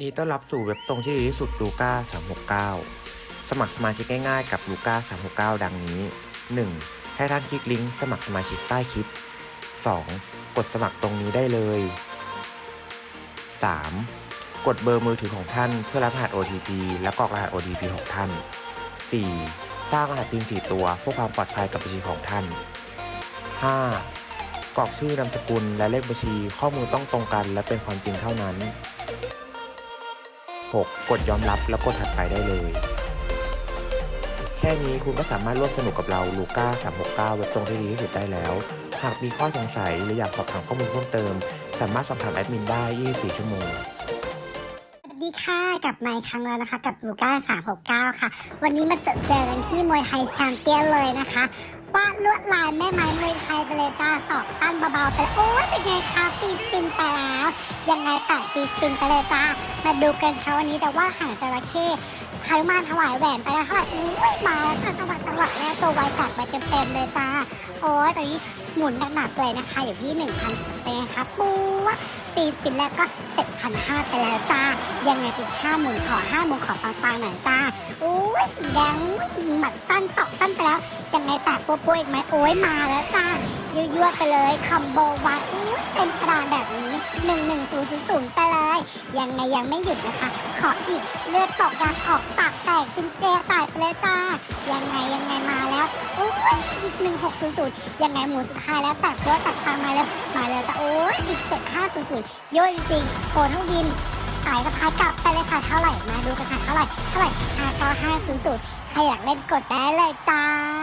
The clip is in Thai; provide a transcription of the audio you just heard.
ดีต้อนรับสู่เว็บตรงที่ดีที่สุดลูก้า369 สมัครสมาชิกง่ายๆกับลูก้า369 ดังนี้ 1. ให้ท่านคลิกลิงก์สมัครสมาชิกใต้คลิป 2. กดสมัครตรงนี้ได้เลย 3. กดเบอร์มือถือของท่านเพื่อรับรหัส OTP และกรอกรหัส OTP ของท่าน 4. สร้างรหัส PIN 4ตัวเพื่อความปลอดภัยกับบัญชีของท่าน 5. กรอกชื่อนามสกุลและเลขบัญชีข้อมูลต้องตรงกันและเป็นความจริงเท่านั้น 6. กดยอมรับแล้วกดถัดไปได้เลย แค่นี้คุณก็สามารถร่วมสนุกกับเราลูก้า369เว็บตรงที่ดีที่สุดได้แล้ว หากมีข้อสงสัยหรืออยากสอบถามข้อมูลเพิ่มเติม สามารถสอบถามแอดมินได้ 24 ชั่วโมงสวัสดีค่ะกลับมาอีกครั้งแล้วนะคะ กับลูก้า369 ค่ะ วันนี้มาเจอกันที่มวยไทยแชมเปี้ยนเลยนะคะวาดลวดลายแม่ไม้มวยไทยไปเลยจ้า เบาๆไปเลยโอ้ยเป็นไงคะฟีนปินไปแล้วยังไงตัดฟีนปินไปเลยจ้ามาดูกันค่ะวันนี้แต่ว่าหางจระเข้ฮานุมานถวายแหวนไปแล้วเท่าไหร่อุ้ยมาแล้วค่ะจังหวะจังหวะแล้ว ตัวไวจัดไปเต็มๆเลยจ้า โอ้ยตอนนี้หมุนหนักๆเลยนะคะ อยู่ที่ 1,000เป็นไงคะปูวะตีสปินแรกก็เจ็ดพันห้าไปแล้วจ้า ยังไงอีกห้าหมุนขอห้าหมุนขอปังๆหน่อยจ้าโอ้ยสีแดงอุ๊ยหมัดสั้นตอกสั้นไปแล้ว ยังไงแตะปัวๆอีกไหมโอ้ยมาแล้วจ้ายั่วๆไปเลยคอมโบวัดอุ้ยเต็มกระดานแบบนี้หนึ่งหนึ่งศูนย์ศูนย์ไปเลย ยังไงยังไม่หยุดนะคะ ขออีกเลือดตกยางออก อ้ยอีกหนึ่งหกศูนย์ศูนย์ยังไงหมูสุดท้ายแล้วแตกตัวตัดทางมาแล้วมาแล้วจะโอ้ยอีกเจ็ดห้าศูนย์ศูนย์เยอะจริงโผล่ทั้งดินขายสะพายกลับไปเลยค่ะเท่าไหร่มาดูกันค่ะเท่าไหร่เท่าไหร่ห้าเก้าห้าศูนย์ศูนย์ใครอยากเล่นกดได้เลยจ้า